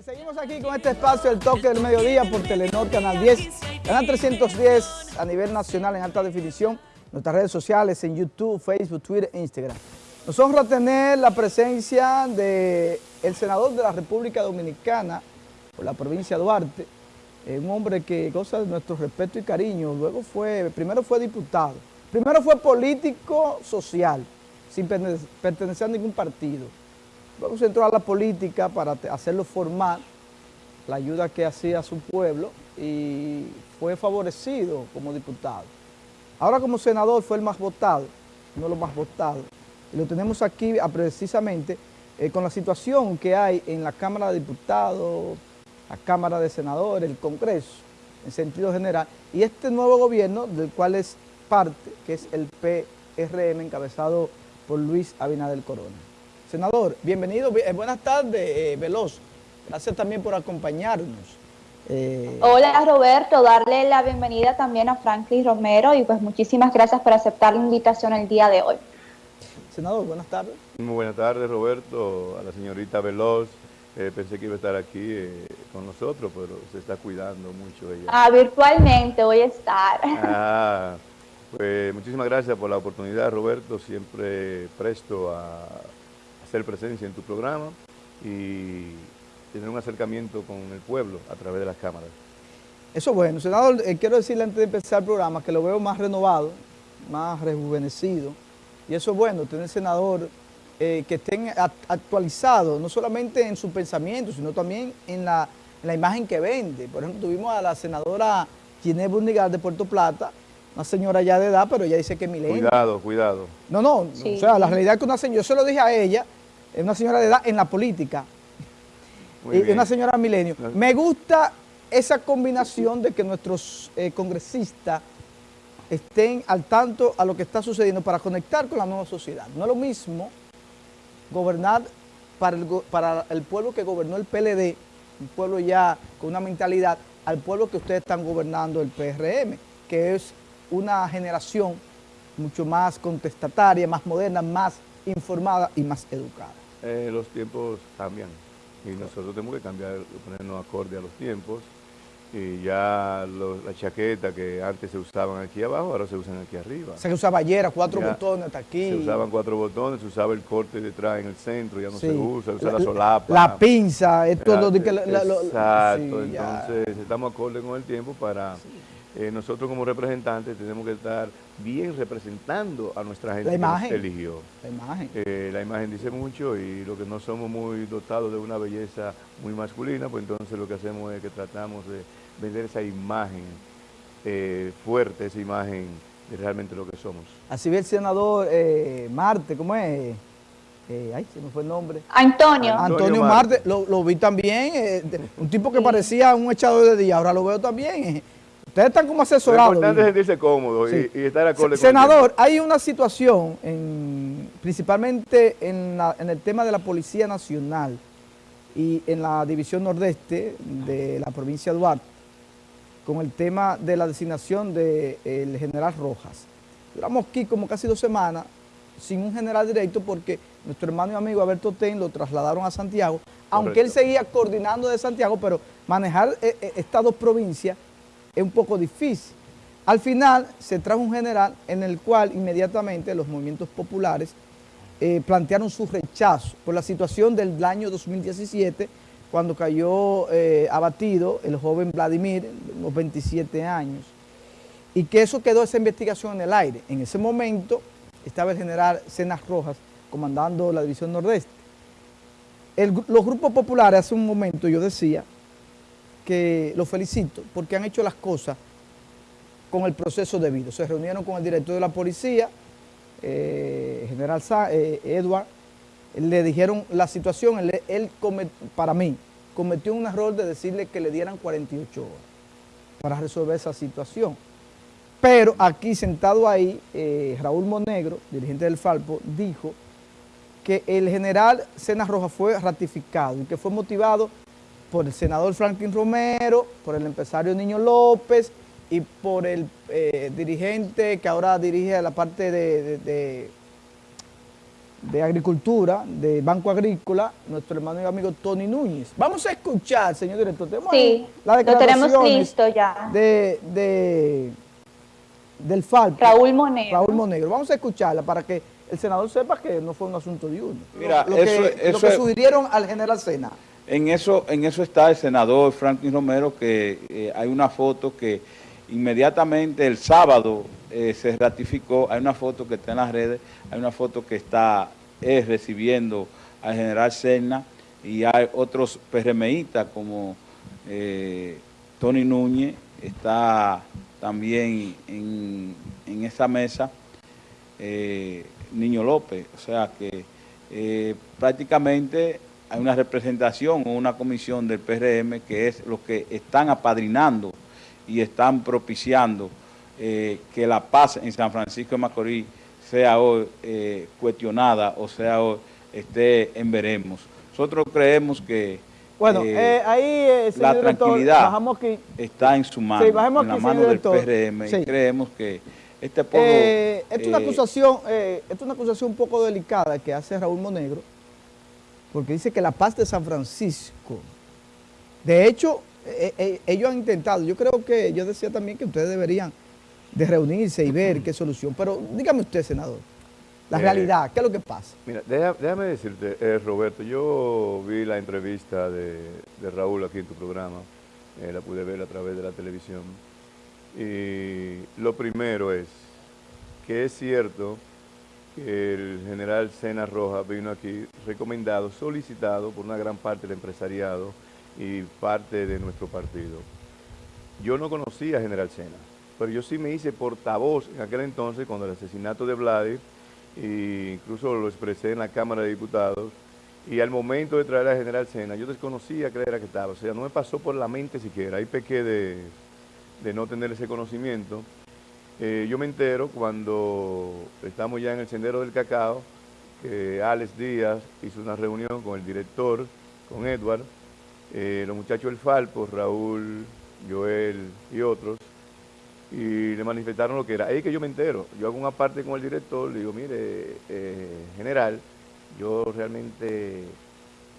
Eh, seguimos aquí con este espacio, el toque del mediodía por Telenor, Canal 10, Canal 310 a nivel nacional en alta definición, nuestras redes sociales en YouTube, Facebook, Twitter e Instagram. Nos honra tener la presencia del senador de la República Dominicana por la provincia de Duarte, eh, un hombre que goza de nuestro respeto y cariño, luego fue, primero fue diputado, primero fue político social, sin pertenecer a ningún partido. Luego se entró a la política para hacerlo formal, la ayuda que hacía a su pueblo y fue favorecido como diputado. Ahora como senador fue el más votado, no lo más votado. Y lo tenemos aquí precisamente eh, con la situación que hay en la Cámara de Diputados, la Cámara de Senadores, el Congreso, en sentido general, y este nuevo gobierno del cual es parte, que es el PRM, encabezado por Luis Abinader Corona. Senador, bienvenido, eh, buenas tardes, eh, Veloz. Gracias también por acompañarnos. Eh, Hola Roberto, darle la bienvenida también a Franklin Romero y pues muchísimas gracias por aceptar la invitación el día de hoy. Senador, buenas tardes. Muy buenas tardes Roberto, a la señorita Veloz. pensé que iba a estar aquí con nosotros, pero se está cuidando mucho ella. Ah, virtualmente voy a estar. Ah, pues muchísimas gracias por la oportunidad, Roberto, siempre presto a hacer presencia en tu programa y tener un acercamiento con el pueblo a través de las cámaras. Eso es bueno. Senador, eh, quiero decirle antes de empezar el programa que lo veo más renovado, más rejuvenecido, y eso es bueno, tener senador eh, que estén actualizado, no solamente en su pensamiento, sino también en la, imagen que vende. Por ejemplo, tuvimos a la senadora Ginés Bundigal de Puerto Plata, una señora ya de edad, pero ella dice que es milenio. Cuidado, cuidado. No, no, o sea, la realidad es que una señora, yo se lo dije a ella, es una señora de edad en la política, y una señora milenio. Me gusta esa combinación de que nuestros eh, congresistas estén al tanto a lo que está sucediendo para conectar con la nueva sociedad. No es lo mismo gobernar para el, para el pueblo que gobernó el PLD, un pueblo ya con una mentalidad, al pueblo que ustedes están gobernando el PRM, que es una generación mucho más contestataria, más moderna, más informada y más educada. Eh, los tiempos cambian y nosotros tenemos que cambiar, ponernos acorde a los tiempos y ya la chaqueta que antes se usaban aquí abajo, ahora se usan aquí arriba. O sea que usaba ayer cuatro botones hasta aquí. Se usaban cuatro botones, se usaba el corte detrás en el centro, ya no se usa, se usa la, solapa. La pinza, esto lo, que... Exacto, entonces estamos acorde con el tiempo para eh, nosotros como representantes tenemos que estar bien representando a nuestra gente la imagen, que eligió. La imagen. Eh, la imagen dice mucho y lo que no somos muy dotados de una belleza muy masculina, pues entonces lo que hacemos es que tratamos de vender esa imagen eh, fuerte, esa imagen de realmente lo que somos. Así ve el senador Marte, ¿cómo es? ay, se me fue el nombre. Antonio. Antonio, Marte, lo, vi también, un tipo que parecía un echador de día, ahora lo veo también Ustedes están como asesorados. Lo importante es sentirse cómodo y, estar acorde Senador, hay una situación, principalmente en, el tema de la Policía Nacional y en la División Nordeste de la provincia de Duarte, con el tema de la designación del general Rojas. Duramos aquí como casi dos semanas sin un general directo porque nuestro hermano y amigo Alberto Ten lo trasladaron a Santiago, aunque él seguía coordinando de Santiago, pero manejar eh, eh, estas dos provincias es un poco difícil. Al final se trajo un general en el cual inmediatamente los movimientos populares eh, plantearon su rechazo por la situación del año 2017 cuando cayó eh, abatido el joven Vladimir, unos 27 años, y que eso quedó esa investigación en el aire. En ese momento estaba el general Cenas Rojas comandando la División Nordeste. los grupos populares hace un momento yo decía que los felicito porque han hecho las cosas con el proceso debido. Se reunieron con el director de la policía, eh, general eh, Edward, le dijeron la situación, él, para mí cometió un error de decirle que le dieran 48 horas para resolver esa situación. Pero aquí sentado ahí, eh, Raúl Monegro, dirigente del Falpo, dijo que el general Cena Roja fue ratificado y que fue motivado por el senador Franklin Romero, por el empresario Niño López y por el eh, dirigente que ahora dirige la parte de, de Agricultura, de Banco Agrícola, nuestro hermano y amigo Tony Núñez. Vamos a escuchar, señor director, tenemos sí, tenemos listo ya. De, de, del FAL. Raúl Monegro. Raúl Monegro. Vamos a escucharla para que el senador sepa que no fue un asunto de uno. Mira, lo, eso, que, lo que sugirieron al general Sena. En eso, en eso está el senador Franklin Romero, que eh, hay una foto que inmediatamente el sábado eh, se ratificó, hay una foto que está en las redes, hay una foto que está eh, recibiendo al general Serna y hay otros PRMistas como Tony Núñez, está también en, esa mesa Niño López, o sea que prácticamente hay una representación o una comisión del PRM que es los que están apadrinando y están propiciando eh, que la paz en San Francisco de Macorís sea hoy eh, cuestionada o sea hoy esté en veremos. Nosotros creemos que bueno, eh, ahí, la tranquilidad está en su mano, en la mano del PRM y creemos que este pueblo... es, una acusación, es una acusación un poco delicada que hace Raúl Monegro, porque dice que la paz de San Francisco, de hecho, eh, eh, ellos han intentado, yo creo que, yo decía también que ustedes deberían de reunirse y ver qué solución, pero dígame usted, senador, la eh, realidad, ¿qué es lo que pasa? Mira, déjame decirte, Roberto, yo vi la entrevista de, de, Raúl aquí en tu programa, la pude ver a través de la televisión, y lo primero es que es cierto el general Sena Roja vino aquí recomendado, solicitado por una gran parte del empresariado y parte de nuestro partido. Yo no conocía a general Sena, pero yo sí me hice portavoz en aquel entonces cuando el asesinato de Vladi, e incluso lo expresé en la Cámara de Diputados, y al momento de traer a general Sena, yo desconocía qué era que estaba, o sea, no me pasó por la mente siquiera, ahí pequé de, de no tener ese conocimiento, eh, yo me entero cuando estamos ya en el Sendero del Cacao, que Alex Díaz hizo una reunión con el director, con Edward, eh, los muchachos del Falpo, Raúl, Joel y otros, y le manifestaron lo que era. Ahí que yo me entero. Yo hago una parte con el director, le digo, mire, eh, general, yo realmente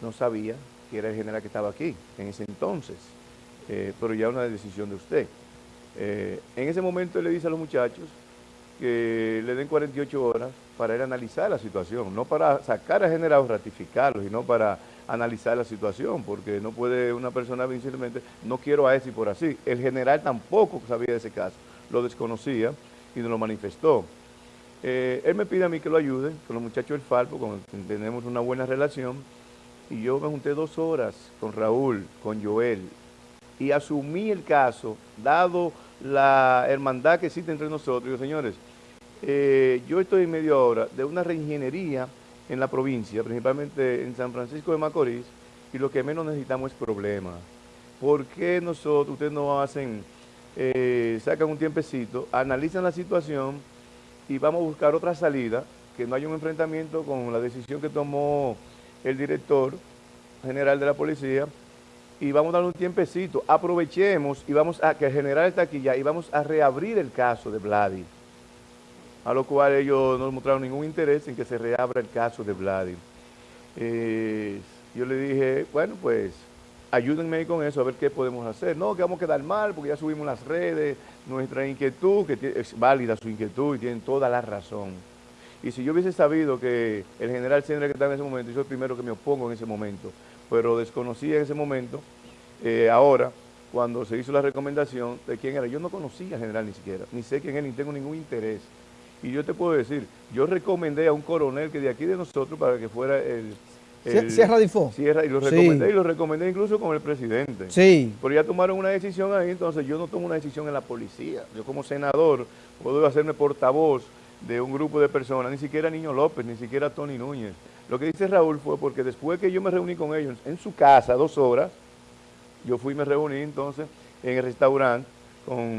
no sabía que era el general que estaba aquí en ese entonces, pero ya una decisión de usted. Eh, en ese momento él le dice a los muchachos que le den 48 horas para ir a analizar la situación, no para sacar a generados, ratificarlos, sino para analizar la situación, porque no puede una persona simplemente, no quiero a ese por así. El general tampoco sabía de ese caso, lo desconocía y nos lo manifestó. Eh, él me pide a mí que lo ayude con los muchachos del Falpo, con tenemos una buena relación, y yo me junté dos horas con Raúl, con Joel, y asumí el caso, dado la hermandad que existe entre nosotros. señores, eh, yo estoy en media hora de una reingeniería en la provincia, principalmente en San Francisco de Macorís, y lo que menos necesitamos es problemas. ¿Por qué nosotros, ustedes no hacen, eh, sacan un tiempecito, analizan la situación y vamos a buscar otra salida, que no haya un enfrentamiento con la decisión que tomó el director general de la policía, y vamos a darle un tiempecito. Aprovechemos y vamos a que el general está aquí ya y vamos a reabrir el caso de Vladi. A lo cual ellos no mostraron ningún interés en que se reabra el caso de Vladi. Eh, yo le dije, bueno, pues ayúdenme con eso, a ver qué podemos hacer. No, que vamos a quedar mal porque ya subimos las redes, nuestra inquietud, que es válida su inquietud y tienen toda la razón. Y si yo hubiese sabido que el general Sendra que estaba en ese momento, yo soy el primero que me opongo en ese momento, pero desconocía en ese momento, eh, ahora, cuando se hizo la recomendación de quién era. Yo no conocía al general ni siquiera, ni sé quién es, ni tengo ningún interés. Y yo te puedo decir, yo recomendé a un coronel que de aquí de nosotros para que fuera el... Sierra Difo. Sierra, y lo recomendé, y lo recomendé incluso con el presidente. Sí. Pero ya tomaron una decisión ahí, entonces yo no tomo una decisión en la policía. Yo como senador puedo hacerme portavoz de un grupo de personas, ni siquiera Niño López, ni siquiera Tony Núñez. Lo que dice Raúl fue porque después que yo me reuní con ellos en su casa dos horas, yo fui y me reuní entonces en el restaurante con,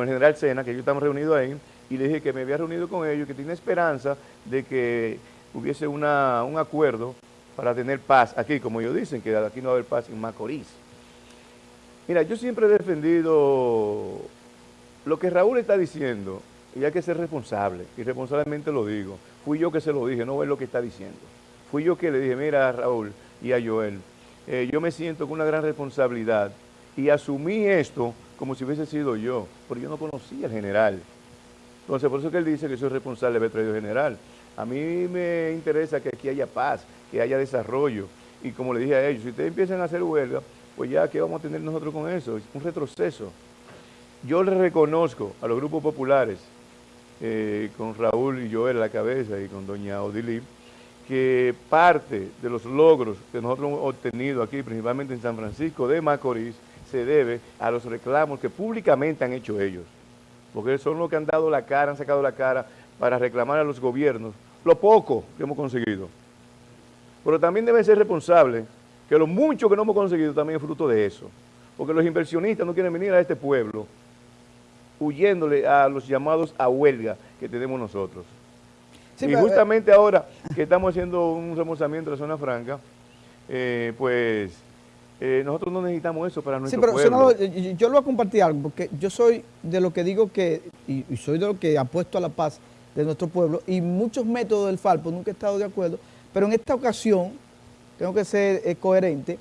el general Sena, que yo estamos reunidos ahí, y le dije que me había reunido con ellos, que tenía esperanza de que hubiese una, un acuerdo para tener paz aquí, como ellos dicen, que aquí no va a haber paz en Macorís. Mira, yo siempre he defendido lo que Raúl está diciendo, y hay que ser responsable, y responsablemente lo digo. Fui yo que se lo dije, no es lo que está diciendo. Fui yo que le dije, mira Raúl y a Joel, eh, yo me siento con una gran responsabilidad y asumí esto como si hubiese sido yo, porque yo no conocía al general. Entonces, por eso que él dice que soy responsable de haber traído general. A mí me interesa que aquí haya paz, que haya desarrollo. Y como le dije a ellos, si ustedes empiezan a hacer huelga, pues ya, ¿qué vamos a tener nosotros con eso? Un retroceso. Yo le reconozco a los grupos populares, eh, con Raúl y Joel a la cabeza y con doña Odilí, que parte de los logros que nosotros hemos obtenido aquí, principalmente en San Francisco de Macorís, se debe a los reclamos que públicamente han hecho ellos. Porque son los que han dado la cara, han sacado la cara para reclamar a los gobiernos lo poco que hemos conseguido. Pero también deben ser responsables que lo mucho que no hemos conseguido también es fruto de eso. Porque los inversionistas no quieren venir a este pueblo huyéndole a los llamados a huelga que tenemos nosotros. y eh, justamente ahora que estamos haciendo un remozamiento de la zona franca, eh, pues eh, nosotros no necesitamos eso para nuestro sí, pero, Senador, yo lo voy a compartir algo, porque yo soy de lo que digo que, y, soy de lo que apuesto a la paz de nuestro pueblo, y muchos métodos del FALPO nunca he estado de acuerdo, pero en esta ocasión, tengo que ser coherente,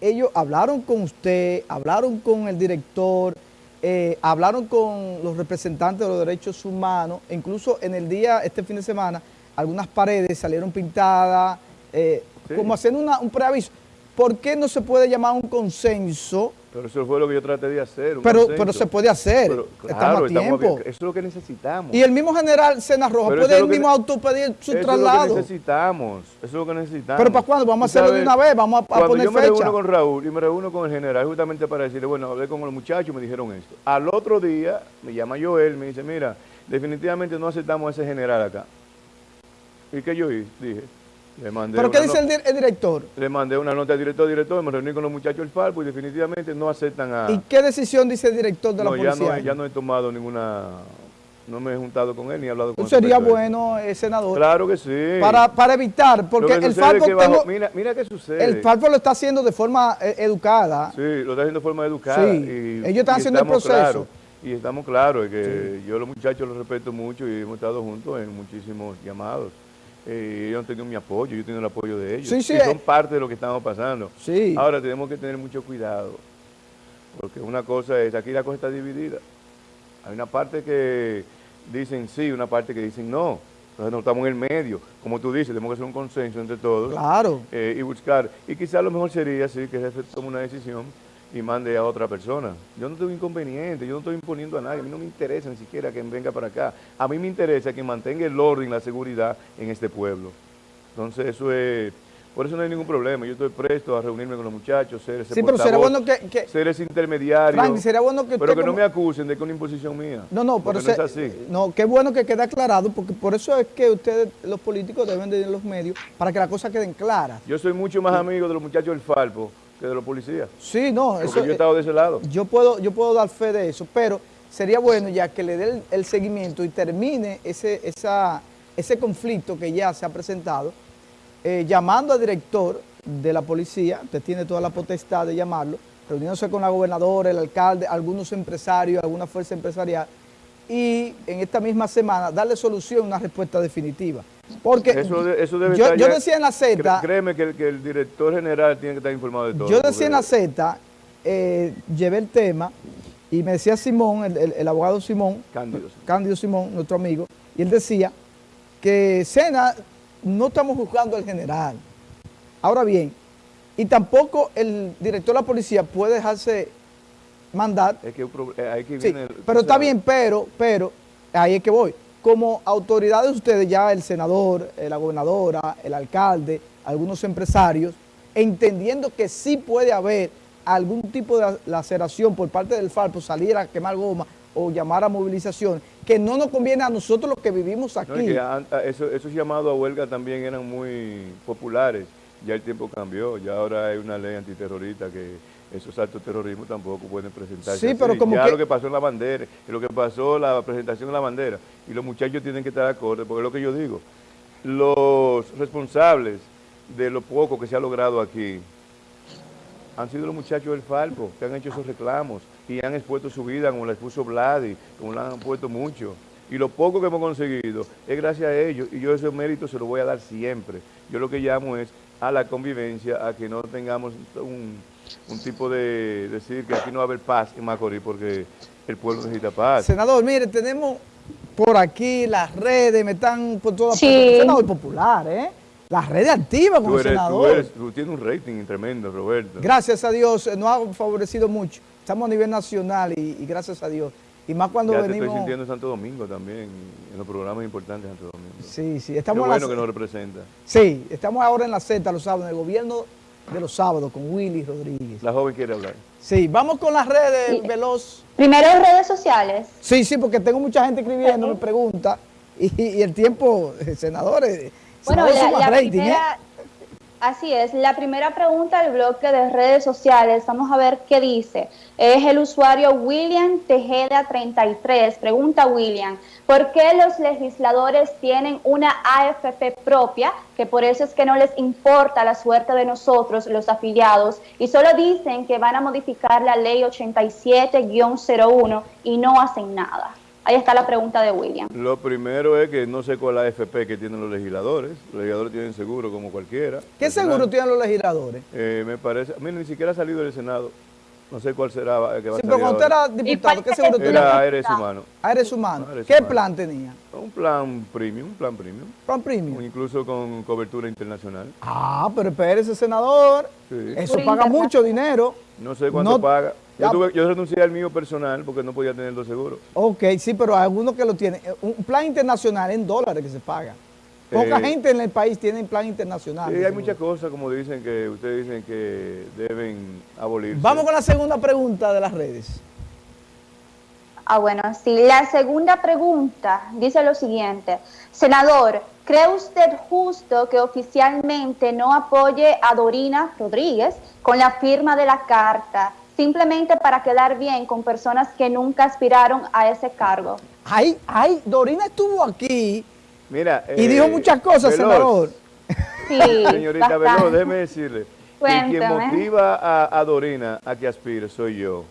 ellos hablaron con usted, hablaron con el director, eh, hablaron con los representantes de los derechos humanos, incluso en el día, este fin de semana, algunas paredes salieron pintadas, eh, como haciendo un preaviso. ¿Por qué no se puede llamar un consenso? Pero eso fue lo que yo traté de hacer. Pero, pero se puede hacer. estamos a tiempo. eso es lo que necesitamos. Y el mismo general Sena Roja puede el mismo autopedir su traslado. Eso es lo que necesitamos. Eso es lo que necesitamos. Pero ¿para cuándo? Vamos a hacerlo de una vez. Vamos a, a cuando poner yo me reúno con Raúl y me reúno con el general justamente para decirle, bueno, hablé con los muchachos y me dijeron esto. Al otro día me llama Joel, me dice, mira, definitivamente no aceptamos a ese general acá. ¿Y qué yo dije? ¿Pero qué dice el, director? Le mandé una nota al director, director, me reuní con los muchachos del FARPO y definitivamente no aceptan a... ¿Y qué decisión dice el director de la policía? Ya no, ya no he tomado ninguna... No me he juntado con él ni he hablado con él. Sería bueno, eh, senador. Claro que sí. Para, para evitar, porque el FARPO... mira, mira qué sucede. El FARPO lo está haciendo de forma eh, educada. Sí, lo está haciendo de forma educada. Sí, ellos están haciendo el proceso. y estamos claros, que yo los muchachos los respeto mucho y hemos estado juntos en muchísimos llamados eh, ellos han tenido mi apoyo, yo he tenido el apoyo de ellos. Sí, sí, y son parte de lo que estamos pasando. Sí. Ahora tenemos que tener mucho cuidado, porque una cosa es, aquí la cosa está dividida. Hay una parte que dicen sí, una parte que dicen no. Entonces no estamos en el medio. Como tú dices, tenemos que hacer un consenso entre todos. Claro. Eh, y buscar. Y quizás lo mejor sería, sí, que se tome una decisión y mande a otra persona. Yo no tengo inconveniente, yo no estoy imponiendo a nadie, a mí no me interesa ni siquiera que venga para acá. A mí me interesa que mantenga el orden, la seguridad en este pueblo. Entonces eso es, por eso no hay ningún problema. Yo estoy presto a reunirme con los muchachos, ser ese sí, pero será bueno que, ser ese intermediario. Frank, sería bueno que pero que no me acusen de que es una imposición mía. No, no, pero no es así. No, qué bueno que quede aclarado, porque por eso es que ustedes, los políticos, deben de ir en los medios para que las cosas queden claras. Yo soy mucho más amigo de los muchachos del Falpo que de los policías. Sí, no, eso... yo he estado de ese lado. Yo puedo, yo puedo dar fe de eso, pero sería bueno ya que le dé el, seguimiento y termine ese, esa, ese conflicto que ya se ha presentado, eh, llamando al director de la policía, usted tiene toda la potestad de llamarlo, reuniéndose con la gobernadora, el alcalde, algunos empresarios, alguna fuerza empresarial, y en esta misma semana darle solución, una respuesta definitiva. Porque yo, decía en la Z... Créeme que el, director general tiene que estar informado de todo. Yo decía en la Z, eh, llevé el tema y me decía Simón, el, abogado Simón, Cándido. Simón, nuestro amigo, y él decía que Sena no estamos juzgando al general. Ahora bien, y tampoco el director de la policía puede dejarse mandar. Es que, sí, pero está bien, pero, pero, ahí es que voy como autoridades ustedes, ya el senador, eh, la gobernadora, el alcalde, algunos empresarios, entendiendo que sí puede haber algún tipo de laceración por parte del FARPO, salir a quemar goma o llamar a movilización, que no nos conviene a nosotros los que vivimos aquí. esos llamados a huelga también eran muy populares, ya el tiempo cambió, ya ahora hay una ley antiterrorista que esos actos de terrorismo tampoco pueden presentarse sí, pero como ya lo que pasó en la bandera, lo que pasó la presentación de la bandera, y los muchachos tienen que estar de acuerdo, porque es lo que yo digo, los responsables de lo poco que se ha logrado aquí han sido los muchachos del Falco, que han hecho esos reclamos y han expuesto su vida, como la expuso Vladi, como la han puesto mucho. Y lo poco que hemos conseguido es gracias a ellos y yo ese mérito se lo voy a dar siempre. Yo lo que llamo es a la convivencia, a que no tengamos un, un tipo de decir que aquí no va a haber paz en Macorís porque el pueblo necesita paz. Senador, mire, tenemos por aquí las redes, me están por todas Sí. partes. Senador popular, ¿eh? Las redes activas con Tú, el eres, tú, senador. eres- tú tienes un rating tremendo, Roberto. Gracias a Dios, eh, nos ha favorecido mucho. Estamos a nivel nacional y, y gracias a Dios. Y más cuando ya te venimos... estoy sintiendo en Santo Domingo también, en los programas importantes de Santo Domingo. Sí, sí, Qué estamos en bueno la- que nos representa. Sí, estamos ahora en la Z los sábados, en el gobierno de los sábados con Willy Rodríguez. La joven quiere hablar. Sí, vamos con las redes, Sí. veloz. Primero redes sociales. Sí, sí, porque tengo mucha gente escribiendo, me pregunta, y, y el tiempo, eh, senadores, Bueno, senadores la, suman la rating, ¿eh? Así es, la primera pregunta del bloque de redes sociales, vamos a ver qué dice. Es el usuario William Tejeda 33, pregunta William, ¿por qué los legisladores tienen una AFP propia, que por eso es que no les importa la suerte de nosotros, los afiliados, y solo dicen que van a modificar la ley 87-01 y no hacen nada? Ahí está la pregunta de William. Lo primero es que no sé cuál es la AFP que tienen los legisladores. Los legisladores tienen seguro como cualquiera. ¿Qué seguro tienen los legisladores? Eh, me parece, mira, ni siquiera ha salido del Senado. No sé cuál será eh, que va Sí, a pero cuando usted era diputado, ¿qué seguro tenía? Era Aires Humano. Eres humano. Aires ¿Qué humano. plan tenía? Un plan premium, un plan premium. Plan o premium. Incluso con cobertura internacional. Ah, pero espérese, senador. Sí. Eso paga mucho dinero. No sé cuánto No- paga. Yo, tuve- yo renuncié al mío personal porque no podía tener dos seguros. Ok, sí, pero hay algunos que lo tienen. Un plan internacional en dólares que se paga. Poca Eh, gente en el país tiene plan internacional. Sí, hay muchas cosas, como dicen que ustedes dicen que deben abolirse. Vamos con la segunda pregunta de las redes. Ah, bueno, sí. La segunda pregunta dice lo siguiente. Senador, ¿cree usted justo que oficialmente no apoye a Dorina Rodríguez con la firma de la carta, simplemente para quedar bien con personas que nunca aspiraron a ese cargo? Ay, ay, Dorina estuvo aquí Mira, y eh, dijo muchas cosas, Veloz, senador. Sí, Señorita bastante. Veloz, déjeme decirle que quien Cuéntame. motiva a, a Dorina a que aspire soy yo.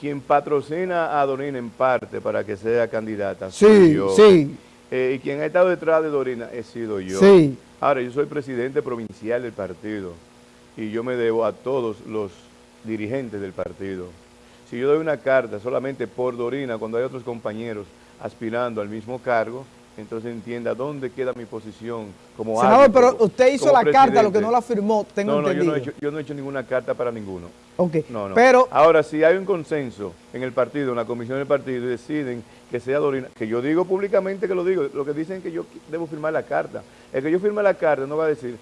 Quien patrocina a Dorina en parte para que sea candidata soy Sí, yo. sí, Eh, y quien ha estado detrás de Dorina he sido yo. sí. Ahora, yo soy presidente provincial del partido y yo me debo a todos los dirigentes del partido. Si yo doy una carta solamente por Dorina, cuando hay otros compañeros aspirando al mismo cargo, entonces entienda dónde queda mi posición como Senador, árbitro, pero usted hizo la carta, lo que no la firmó, tengo no, no, yo entendido. no, he hecho, yo no he hecho ninguna carta para ninguno. Ok, No, no. pero Ahora, si hay un consenso en el partido, en la comisión del partido, y deciden que sea Dorina, que yo digo públicamente que lo digo, lo que dicen es que yo debo firmar la carta. El que yo firme la carta no va a decir,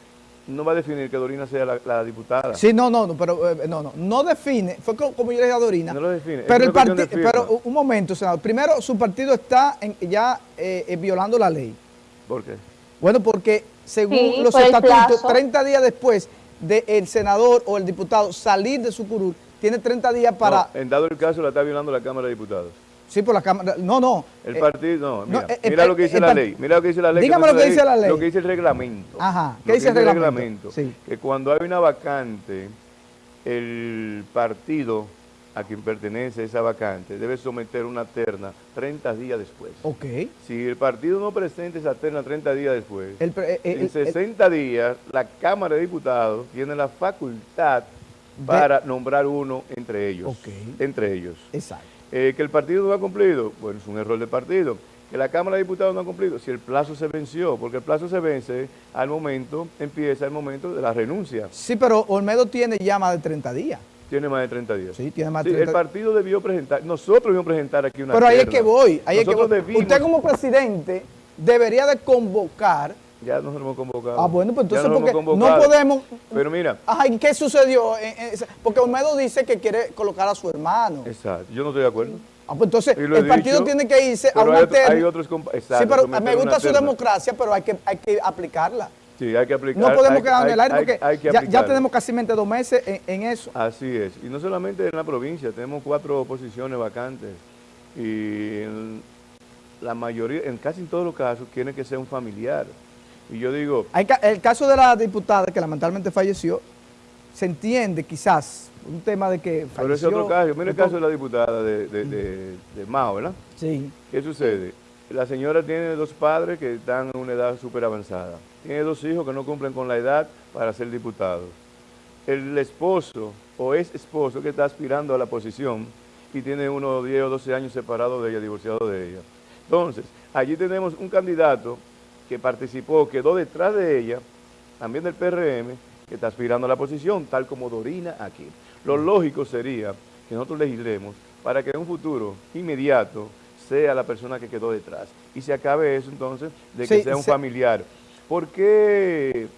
no va a definir que Dorina sea la, la diputada. Sí, no, no, no, pero eh, no, no, no define, fue co- como yo le dije a Dorina. No lo define, Pero, el cuestión de parti- firma. pero un momento, senador. Primero, su partido está en- ya eh, eh, violando la ley. ¿Por qué? Bueno, porque según Sí, los por estatutos, plazo. 30 días después del senador o el diputado salir de su curul, tiene 30 días para... No, en dado el caso, la está violando la Cámara de Diputados. Sí, por la Cámara... No, no. El eh, partido, no, no, mira, eh, eh, mira lo que dice el la ley, mira lo que dice la ley. Dígame lo que dice la ley. Lo que dice el reglamento. Ajá, ¿qué dice el reglamento? Sí. Que cuando hay una vacante, el partido a quien pertenece esa vacante debe someter una terna 30 días después. Ok. Si el partido no presenta esa terna 30 días después, El en el- el- 60 días la Cámara de Diputados tiene la facultad para nombrar uno entre ellos. Ok. Entre ellos. exacto. Eh, que el partido no ha cumplido, bueno, es un error del partido. Que la Cámara de Diputados no ha cumplido, si el plazo se venció, porque el plazo se vence al momento, empieza el momento de la renuncia. Sí, pero Olmedo tiene ya más de 30 días. Tiene más de 30 días. Sí, tiene más de Sí, 30 el partido debió presentar, nosotros debimos presentar aquí una Pero ahí es que voy, ahí es que voy. debimos- Usted como presidente debería de convocar. Ya nos hemos convocado. Ah, bueno, pues entonces porque no podemos... Pero mira, Ajá, ¿y qué sucedió? En ese- porque Olmedo dice que quiere colocar a su hermano. exacto, yo no estoy de acuerdo. Ah, pues entonces el partido tiene que irse a una hay, otro- terna. hay otros exacto, Sí, pero me gusta su terna. democracia, pero hay que, hay que aplicarla. Sí, hay que aplicar. No podemos quedarnos en el aire porque hay ya, ya aplicarla. tenemos casi dos meses en, en eso. Así es. Y no solamente en la provincia, tenemos cuatro posiciones vacantes. Y en la mayoría, en casi en todos los casos, tiene que ser un familiar. Y yo digo, Hay ca- el caso de la diputada que lamentablemente falleció, se entiende quizás un tema de que falleció. pero ese otro caso, mira el caso de la diputada de, de, de- de Mao, ¿verdad? Sí. ¿Qué sucede? La señora tiene dos padres que están en una edad súper avanzada. Tiene dos hijos que no cumplen con la edad para ser diputados. El esposo o es esposo que está aspirando a la posición y tiene unos 10 o 12 años separado de ella, divorciado de ella. Entonces, allí tenemos un candidato que participó, quedó detrás de ella, también del PRM, que está aspirando a la posición, tal como Dorina aquí. Lo lógico sería que nosotros legislemos para que en un futuro inmediato sea la persona que quedó detrás. Y se acabe eso entonces de que Sí, sea un se- familiar. ¿Por qué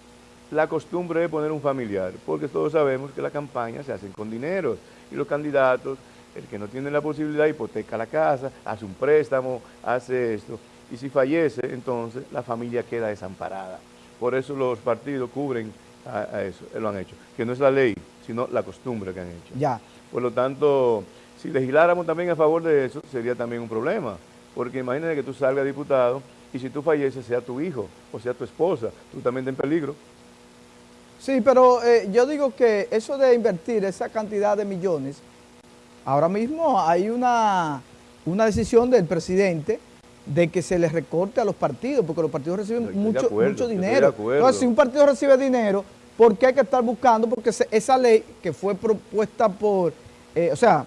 la costumbre de poner un familiar? Porque todos sabemos que las campañas se hacen con dinero y los candidatos, el que no tiene la posibilidad, hipoteca la casa, hace un préstamo, hace esto. Y si fallece, entonces la familia queda desamparada. Por eso los partidos cubren a, a eso, lo han hecho. Que no es la ley, sino la costumbre que han hecho. Ya. Por lo tanto, si legisláramos también a favor de eso, sería también un problema. Porque imagínate que tú salgas diputado y si tú falleces, sea tu hijo o sea tu esposa, tú también estás en peligro. Sí, pero eh, yo digo que eso de invertir esa cantidad de millones, ahora mismo hay una, una decisión del presidente de que se les recorte a los partidos, porque los partidos reciben Estoy mucho, acuerdo, mucho dinero. Entonces, si un partido recibe dinero, ¿por qué hay que estar buscando? Porque se- esa ley que fue propuesta por, eh, o sea,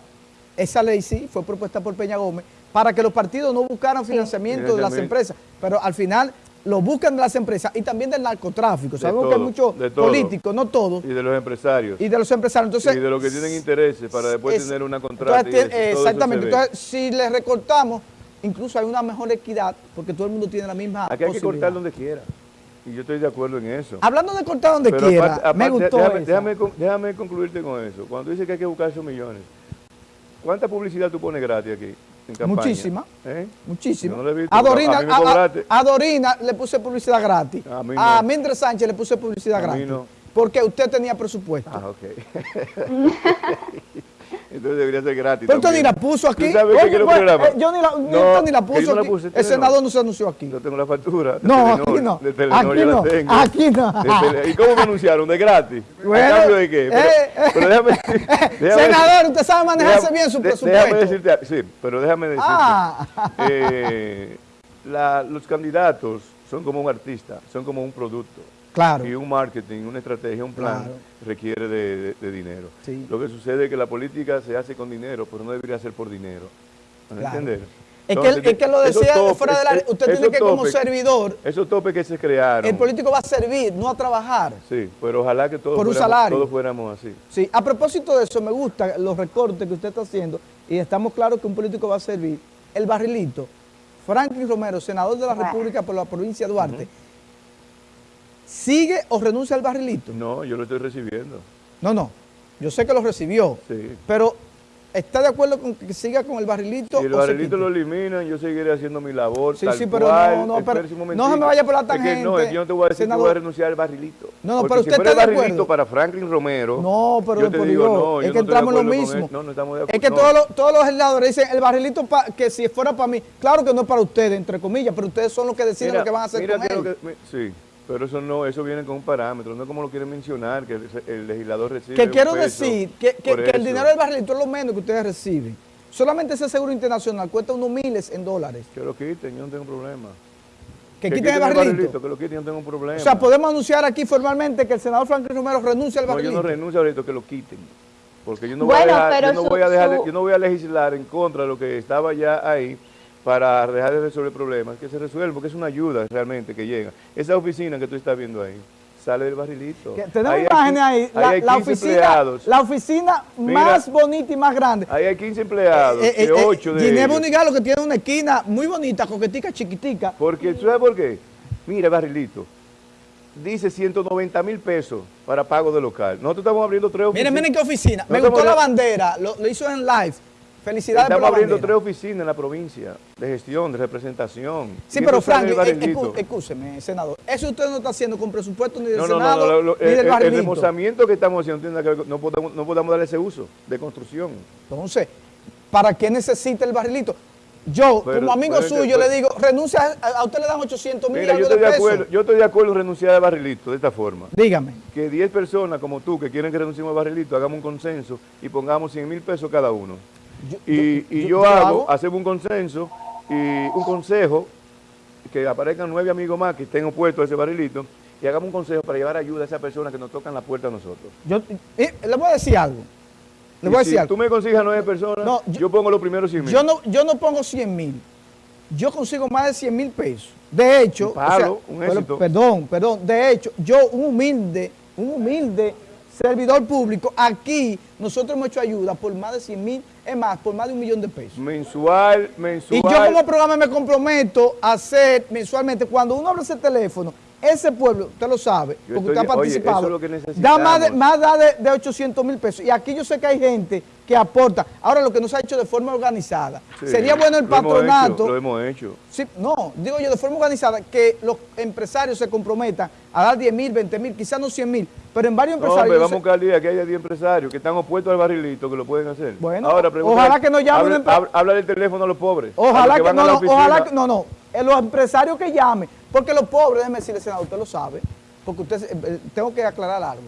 esa ley sí fue propuesta por Peña Gómez, para que los partidos no buscaran financiamiento de las empresas, pero al final lo buscan de las empresas y también del narcotráfico. De Sabemos que hay muchos políticos, no todos, Y de los empresarios. y de los empresarios. Entonces, y de los que tienen intereses para después es- tener una contrata. entonces, y eso, exactamente. Entonces, si le recortamos, incluso hay una mejor equidad, porque todo el mundo tiene la misma Aquí hay que cortar donde quiera. Y yo estoy de acuerdo en eso. Hablando de cortar donde Pero quiera, aparte- me gustó déjame, concluirte con eso. Cuando dices que hay que buscar esos millones, ¿cuánta publicidad tú pones gratis aquí en campaña? Muchísima. ¿Eh? No visto, a, Dorina, a Dorina le puse publicidad gratis. A mí A. Mildred Sánchez le puse publicidad A mí gratis. no. Porque usted tenía presupuesto. Ah, ok. Entonces debería ser gratis. Pero usted ni la puso aquí. ¿Tú sabes que Oye, pues, programa? eh, yo ni la, No, usted ni la que puso no la aquí. puse, El senador no se anunció aquí. Yo tengo la factura. No, Telenor, aquí no. De Telenor Aquí yo no, la tengo. aquí no. ¿Y cómo me anunciaron? ¿De gratis? Bueno, ¿A cambio de qué? Pero, eh, eh. pero déjame, déjame- Senador, usted sabe manejarse déjame- bien su presupuesto. Déjame decirte, sí, pero déjame decirte. Ah. eh, la- los candidatos son como un artista, son como un producto. Claro. Y un marketing, una estrategia, un plan Claro. requiere de, de- de dinero. Sí. Lo que sucede es que la política se hace con dinero, pero no debería ser por dinero. ¿Me Claro. entender? Es que, es que lo decía topes, fuera del área. Usted tiene que como servidor, Esos topes que se crearon. el político va a servir, no a trabajar. Sí, pero ojalá que todos, Por un fuéramos, salario. todos fuéramos así. Sí, a propósito de eso, me gusta los recortes que usted está haciendo y estamos claros que un político va a servir. El barrilito, Franklin Romero, senador de la. República por la provincia de Duarte, ¿sigue o renuncia al barrilito? No, yo lo estoy recibiendo. No, no, yo sé que lo recibió, Sí. pero ¿está de acuerdo con que siga con el barrilito? Si el o barrilito lo eliminan, yo seguiré haciendo mi labor. Sí, tal sí, pero cual. no, no, pero no se me vaya por la Es que no, tangente, es que yo no te voy a decir que senador. voy a renunciar al barrilito. No, no, Porque pero si usted fuera está el de barrilito acuerdo. para Franklin Romero, No, pero yo te digo, no, es yo que no entramos en lo acuerdo mismo. No, no estamos de Es que acuerdo. todos los, todos los legisladores dicen, el barrilito, pa- que si fuera para mí, claro que no es para ustedes, entre comillas, pero ustedes son los que deciden Mira, lo que van a hacer mira con que él. que- sí, pero eso no, eso viene con un parámetro, no es como lo quieren mencionar, que el, el legislador recibe Que un quiero peso decir que, que- el dinero del barrilito es lo menos que ustedes reciben. Solamente ese seguro internacional cuesta unos miles en dólares. Que lo quiten, yo no tengo problema. Que, quiten el barrilito. Que lo quiten, yo no tengo problema. O sea, podemos anunciar aquí formalmente que el senador Franklin Romero renuncia al No, yo barrilito. no renuncio ahorita, que lo quiten. Porque yo no Bueno, voy a dejar, pero yo no su- voy a dejar, su- yo no voy a legislar en contra de lo que estaba ya ahí para dejar de resolver problemas, que se resuelva, porque es una ayuda realmente que llega. Esa oficina que tú estás viendo ahí sale del barrilito. Tenemos Ahí imágenes ahí, la, hay la 15 oficina, empleados. la oficina Mira. más bonita y más grande. Ahí hay 15 empleados, Eh, eh, eh, 8 de Ginebra ellos. Unigalo que tiene una esquina muy bonita, coquetica, chiquitica. Porque, ¿tú sabes por qué? Mira, barrilito. Dice 190 mil pesos para pago de local. Nosotros estamos abriendo tres oficinas. Miren, miren qué oficina. Me gustó la bandera, lo, lo hizo en live. Felicidades por Estamos la abriendo bandera. tres oficinas en la provincia de gestión, de representación. Sí, pero del escu- escúcheme, senador. Eso usted no está haciendo con presupuesto ni del No, no, Senado no, lo- ni del el, el barrilito. remozamiento que estamos haciendo tiene nada que ver con- no podemos, no podemos darle ese uso de construcción. Entonces, ¿para qué necesita el barrilito? Yo, Pero- como amigo que- suyo, pero- le digo, renuncia, a, a usted le dan 800 mil yo de estoy de, pesos. acuerdo, yo estoy de acuerdo en renunciar al barrilito de esta forma. Dígame. Que 10 personas como tú que quieren que renunciemos al barrilito, hagamos un consenso y pongamos 100 mil pesos cada uno. Yo- Y, yo- y yo- hago, hago. hacemos un consenso Y un consejo, que aparezcan nueve amigos más que estén opuestos a ese barrilito y hagamos un consejo para llevar ayuda a esas personas que nos tocan la puerta a nosotros. Yo eh, le voy a decir algo. Le voy a si decir algo. tú me consigues a nueve personas, No, yo, yo- pongo los primeros 100 mil. Yo no, yo no pongo 100 mil. Yo consigo más de 100 mil pesos. De hecho, Un palo, un pero- éxito. perdón, perdón. De hecho, yo, un humilde, un humilde servidor público, aquí nosotros hemos hecho ayuda por más de 100 mil, es más, por más de un millón de pesos. Mensual, mensual. Y yo como programa me comprometo a hacer mensualmente, cuando uno abre ese teléfono, ese pueblo, usted lo sabe, Yo porque estoy- usted ha oye, participado, eso es lo que da más de, más da de, de 800 mil pesos. Y aquí yo sé que hay gente que aporta. Ahora, lo que no se ha hecho de forma organizada. Sí, Sería bueno el lo hemos patronato. hecho, lo hemos hecho. Sí, no, digo yo de forma organizada, que los empresarios se comprometan a dar 10 mil, 20 mil, quizás no 100 mil, pero en varios No, empresarios... hombre, yo vamos a buscar que haya 10 empresarios que están opuestos al barrilito que lo pueden hacer. Bueno, Ahora, ojalá que nos llame habla, empre- habla- del teléfono a los pobres. Ojalá los que, no, no, ojalá que, no, no, los empresarios que llamen, porque los pobres, déjeme decirle, senador, usted lo sabe, porque usted, eh, tengo que aclarar algo,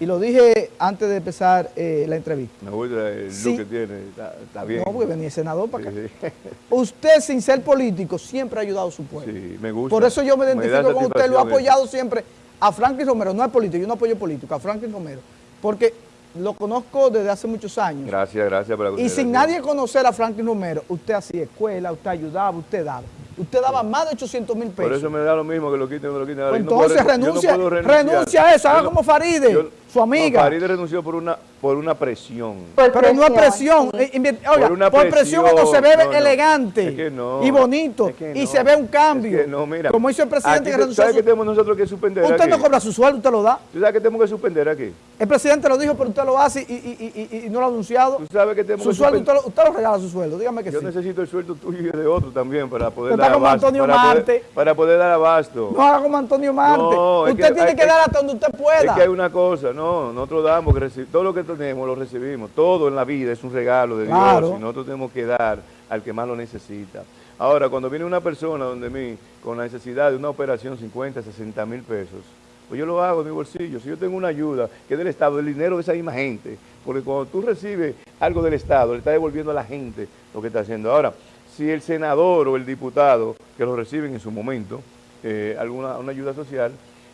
y lo dije antes de empezar eh, la entrevista. Me gusta el Sí. look que tiene, está, está bien. No, porque venía el senador para acá. Sí, sí. Usted, sin ser político, siempre ha ayudado a su pueblo. Sí, me gusta. Por eso yo me identifico con usted, lo ha apoyado siempre a Franklin Romero, no es político, yo no apoyo político, a Franklin Romero, porque lo conozco desde hace muchos años. Gracias, gracias por la Y sin nadie conocer a Franklin Romero, usted hacía escuela, usted ayudaba, usted daba. Usted daba más de 800 mil pesos. Por eso me da lo mismo que lo quiten no lo quiten. Pues yo no puedo entonces no renuncia, puedo renunciar. renuncia a eso, haga como Faride, yo- su amiga. No, Faride renunció por una, por una presión. Por Pero no es presión, sí. eh, oiga, Por una por presión cuando se no, no. elegante Es que no, y bonito es que y no, se ve un cambio. es que no, mira, como hizo el presidente aquí que ¿Sabes su- qué tenemos nosotros que suspender Usted aquí? no cobra su sueldo, usted lo da. ¿Tú sabes que tenemos que suspender aquí? El presidente lo dijo, pero usted lo hace y, y- y- y- y no lo ha anunciado. ¿Tú sabes que tenemos Su que sueldo, usted suspender? lo, usted lo regala su sueldo, dígame que Yo sí. necesito el sueldo tuyo y de otro también para poder Usted dar está como abasto. Antonio para Marte. Poder, para poder dar abasto. No haga como Antonio Marte. No, usted que tiene hay- que dar hasta donde usted pueda. Es que hay una cosa, no, nosotros damos, que todo lo que tenemos lo recibimos, todo en la vida es un regalo de Claro. Dios y nosotros tenemos que dar al que más lo necesita. Ahora, cuando viene una persona donde mí con la necesidad de una operación 50, 60 mil pesos, pues yo lo hago de mi bolsillo. Si yo tengo una ayuda que es del Estado, del dinero de esa misma gente, porque cuando tú recibes algo del Estado, le estás devolviendo a la gente lo que está haciendo. Ahora, si el senador o el diputado que lo reciben en su momento, eh, alguna una ayuda social,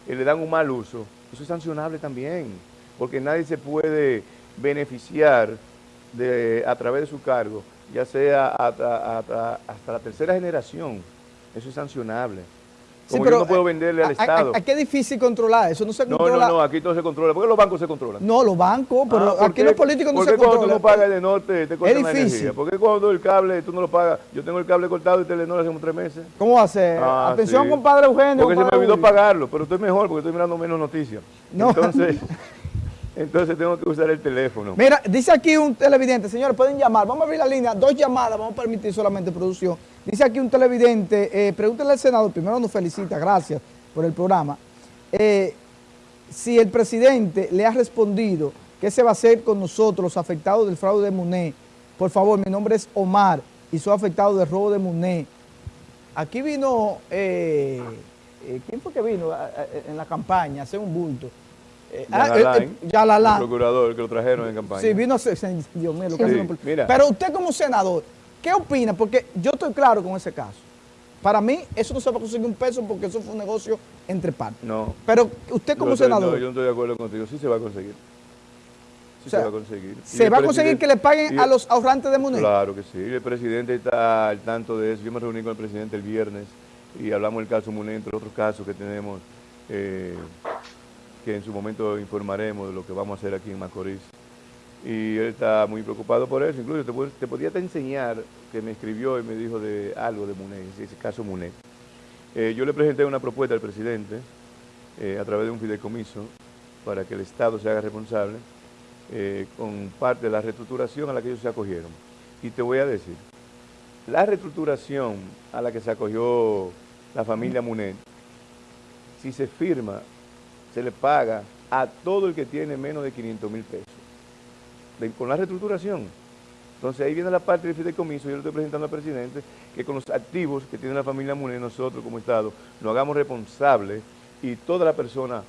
eh, le dan un mal uso, eso es sancionable también, porque nadie se puede beneficiar de, a través de su cargo, ya sea hasta, hasta- hasta la tercera generación, eso es sancionable. Sí, Como pero, yo no puedo eh, venderle al a- Estado. Aquí es difícil controlar eso, no se No, controla. no, no, aquí todo se controla. ¿Por qué los bancos se controlan? No, los bancos, pero Ah, ¿por aquí qué? los políticos no ¿Por se qué cuando tú controlan. no pagas el norte te la difícil. energía? ¿Por qué cuando el cable tú no lo pagas? Yo tengo el cable cortado y Telenor hace como tres meses. ¿Cómo va a ser? Ah, Atención, sí. compadre Eugenio. Porque se me olvidó pagarlo, pero estoy mejor porque estoy mirando menos noticias. No. Entonces, entonces tengo que usar el teléfono. Mira, dice aquí un televidente, señores, pueden llamar, vamos a abrir la línea, dos llamadas, vamos a permitir solamente producción. Dice aquí un televidente, eh, pregúntale al senador, primero nos felicita, gracias por el programa, eh, si el presidente le ha respondido qué se va a hacer con nosotros, los afectados del fraude de MUNE. Por favor, mi nombre es Omar y soy afectado del robo de MUNE. Aquí vino, eh, eh, ¿quién fue que vino en la campaña a hacer un bulto? Eh, ah, Yalalán, Yalalán. el procurador que lo trajeron en campaña. Sí, vino Dios mío, lo que Sí. Pero usted como senador, ¿qué opina? Porque yo estoy claro con ese caso. Para mí, eso no se va a conseguir un peso porque eso fue un negocio entre partes. No. Pero usted como estoy- senador, no, yo no estoy de acuerdo contigo. Sí se va a conseguir. Sí O sea, se va a conseguir. ¿se va a conseguir que le paguen y- a los ahorrantes de moneda? Claro que sí. El presidente está al tanto de eso. Yo me reuní con el presidente el viernes y hablamos del caso Muné, entre otros casos que tenemos, eh, que en su momento informaremos de lo que vamos a hacer aquí en Macorís. Y él está muy preocupado por eso. Incluso te, te podía enseñar que me escribió y me dijo de algo de Muné, ese caso Muné. Eh, yo le presenté una propuesta al presidente eh, a través de un fideicomiso para que el Estado se haga responsable eh, con parte de la reestructuración a la que ellos se acogieron. Y te voy a decir, la reestructuración a la que se acogió la familia Munet, si se firma, se le paga a todo el que tiene menos de 500 mil pesos. Con la reestructuración. Entonces ahí viene la parte del fideicomiso, yo le estoy presentando al presidente, que con los activos que tiene la familia Munet, nosotros como Estado, nos hagamos responsables y todas las personas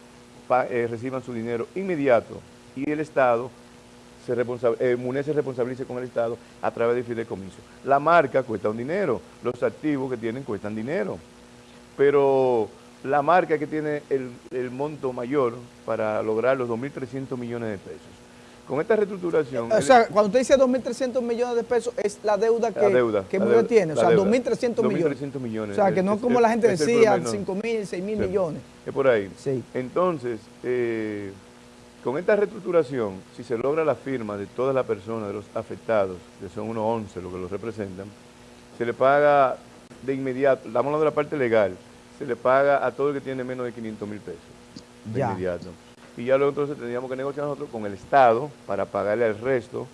eh, reciban su dinero inmediato y el Estado se eh, MUNE se responsabilice con el Estado a través de fideicomiso. La marca cuesta un dinero, los activos que tienen cuestan dinero, pero la marca que tiene el monto mayor para lograr los 2.300 millones de pesos. Con esta reestructuración... O sea, cuando usted dice 2.300 millones de pesos, es la deuda que, la deuda, que la deuda, tiene. O sea, deuda. 2.300 millones. 2.300 millones. O sea, que no Es- como es- la gente decía, promedio. 5.000, 6.000 Sí. millones. Es por ahí. Sí. Entonces, eh, con esta reestructuración, si se logra la firma de todas las personas, de los afectados, que son unos 11 los que los representan, se le paga de inmediato, estamos hablando de la parte legal, se le paga a todo el que tiene menos de 500 mil pesos de Ya. inmediato. Y ya luego entonces tendríamos que negociar nosotros con el Estado para pagarle al resto.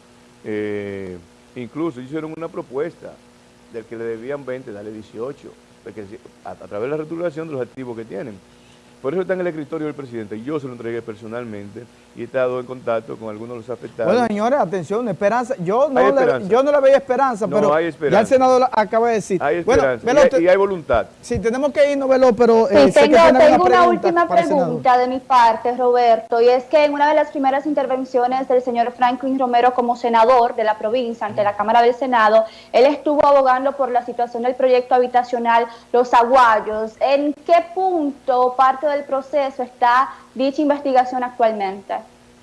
Eh, incluso hicieron una propuesta del que le debían 20, darle 18, porque a, través de la reestructuración de los activos que tienen. Por eso está en el escritorio del presidente. Yo se lo entregué personalmente y he estado en contacto con algunos de los afectados. Bueno, señores, atención, esperanza. Yo no, Hay le, esperanza. yo no le veía esperanza, No, pero hay ya esperanza. el senador acaba de decir. hay bueno, esperanza Velo, y, hay, te- y hay voluntad. sí, tenemos que irnos, Velo, pero eh, tengo, una pregunta última pregunta de mi parte, Roberto, y es que en una de las primeras intervenciones del señor Franklin Romero como senador de la provincia ante la Cámara del Senado, él estuvo abogando por la situación del proyecto habitacional Los Aguayos. ¿En qué punto, parte del proceso, está dicha investigación actualmente?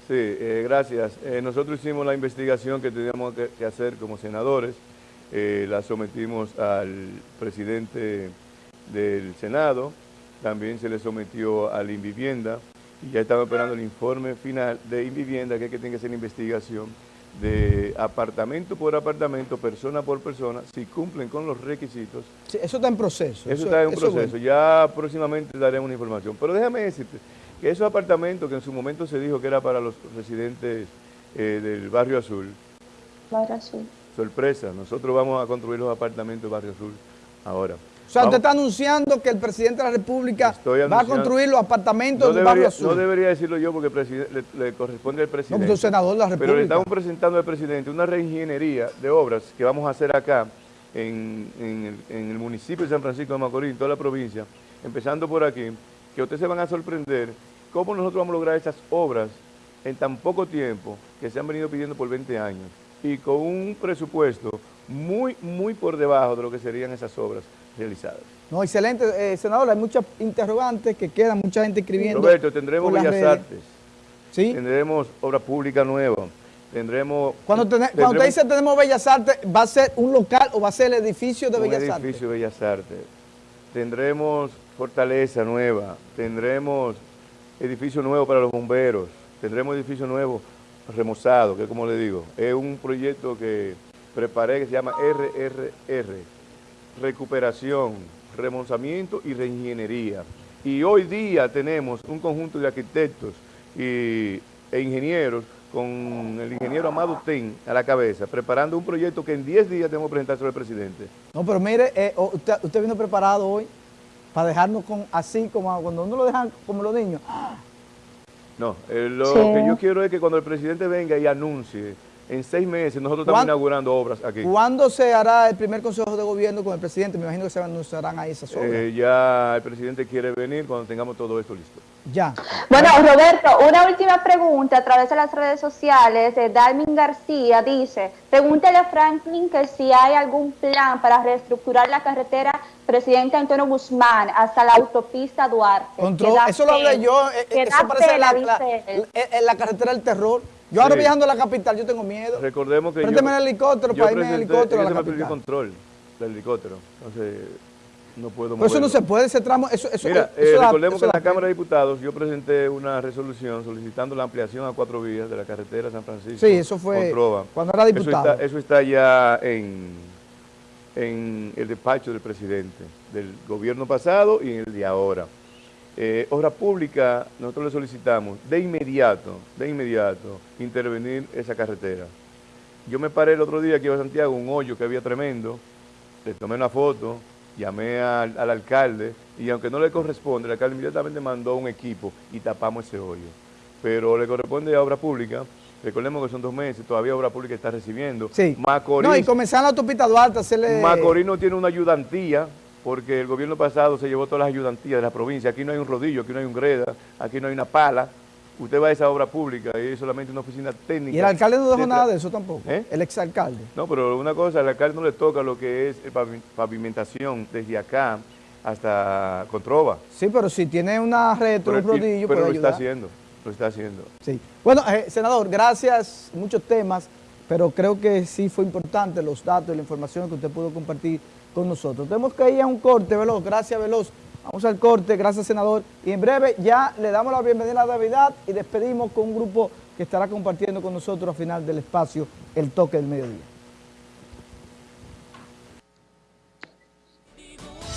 Sí, eh, gracias. Eh, nosotros hicimos la investigación que teníamos que, hacer como senadores, eh, la sometimos al presidente del Senado, también se le sometió a la Invivienda y ya estamos esperando el informe final de Invivienda, que es que tiene que la investigación de apartamento por apartamento, persona por persona, si cumplen con los requisitos Sí, eso está en proceso. eso está en un proceso. bueno. Ya próximamente daremos una información. Pero déjame decirte que esos apartamentos que en su momento se dijo que era para los residentes eh, del Barrio Azul, Laura, sí. sorpresa, nosotros vamos a construir los apartamentos del Barrio Azul ahora. O sea, usted está anunciando que el presidente de la República va a construir los apartamentos no del barrio azul. no debería decirlo yo porque le, le corresponde al presidente. es senador de la Pero le República. estamos presentando al presidente una reingeniería de obras que vamos a hacer acá en, en el, en el municipio de San Francisco de Macorís, en toda la provincia, empezando por aquí, que ustedes se van a sorprender cómo nosotros vamos a lograr esas obras en tan poco tiempo que se han venido pidiendo por 20 años y con un presupuesto muy, muy por debajo de lo que serían esas obras realizadas. No, excelente, eh, senador. Hay muchas interrogantes que quedan, mucha gente escribiendo. Roberto, tendremos Bellas redes. Artes, ¿Sí? tendremos obra pública nueva, tendremos... Cuando, tene- cuando usted tendremos- dice tenemos Bellas Artes, ¿va a ser un local o va a ser el edificio de un Bellas edificio de Bellas Artes. Tendremos fortaleza nueva, tendremos edificio nuevo para los bomberos, tendremos edificio nuevo remozado, que como le digo, es un proyecto que preparé que se llama RRR, recuperación, remozamiento y reingeniería. Y hoy día tenemos un conjunto de arquitectos y, e ingenieros con el ingeniero Amado Ten a la cabeza, preparando un proyecto que en 10 días tenemos que presentar sobre el presidente. No, pero mire, eh, usted, usted vino preparado hoy para dejarnos con así como cuando uno lo dejan como los niños. No, eh, lo Sí. que yo quiero es que cuando el presidente venga y anuncie, en seis meses nosotros estamos ¿Cuán- inaugurando obras aquí. ¿Cuándo se hará el primer consejo de gobierno con el presidente? Me imagino que se anunciarán ahí esas obras. Eh, ya el presidente quiere venir cuando tengamos todo esto listo. ya. Bueno, Roberto, una última pregunta a través de las redes sociales. Eh, Dalmin García dice, pregúntale a Franklin que si hay algún plan para reestructurar la carretera Presidente Antonio Guzmán hasta la autopista Duarte. Control- eso lo hablé yo, eh, eso parece la, eh, eh, la carretera del terror. Yo ahora Sí. viajando a la capital, yo tengo miedo. Recordemos que Présteme yo, el helicóptero yo para irme en helicóptero a la control del helicóptero, entonces no puedo Pero eso no se puede, ese tramo, eso, eso, Mira, eso eh, recordemos eso que en la Cámara de. Diputados yo presenté una resolución solicitando la ampliación a cuatro vías de la carretera San Francisco. Sí, eso fue cuando era diputado. Eso está, eso está ya en, en el despacho del presidente, del gobierno pasado y en el de ahora. Eh, obra pública, nosotros le solicitamos de inmediato, de inmediato, intervenir esa carretera. Yo me paré el otro día iba a Santiago, un hoyo que había tremendo, le tomé una foto, llamé al, al alcalde y aunque no le corresponde, el alcalde inmediatamente mandó un equipo y tapamos ese hoyo. Pero le corresponde a obra pública, recordemos que son dos meses, todavía obra pública está recibiendo. Sí. Macorís, No, y comenzar la autopista Duarte, hacerle... Macorís no tiene una ayudantía, porque el gobierno pasado se llevó todas las ayudantías de la provincia. Aquí no hay un rodillo, aquí no hay un greda, aquí no hay una pala. usted va a esa obra pública y es solamente una oficina técnica. Y el alcalde no dejó de nada de eso tampoco, ¿Eh? el exalcalde. No, pero una cosa, al alcalde no le toca lo que es pavimentación desde acá hasta Controva. Sí, pero si tiene una Pero, un rodillo, pero puede lo está ayudar. haciendo, lo está haciendo. Sí. Bueno, eh, senador, gracias, muchos temas, pero creo que sí fue importante los datos y la información que usted pudo compartir con nosotros. Tenemos que ir a un corte, Veloz, gracias Veloz. Vamos al corte, gracias senador. Y en breve ya le damos la bienvenida a Navidad y despedimos con un grupo que estará compartiendo con nosotros al final del espacio El Toque del Mediodía.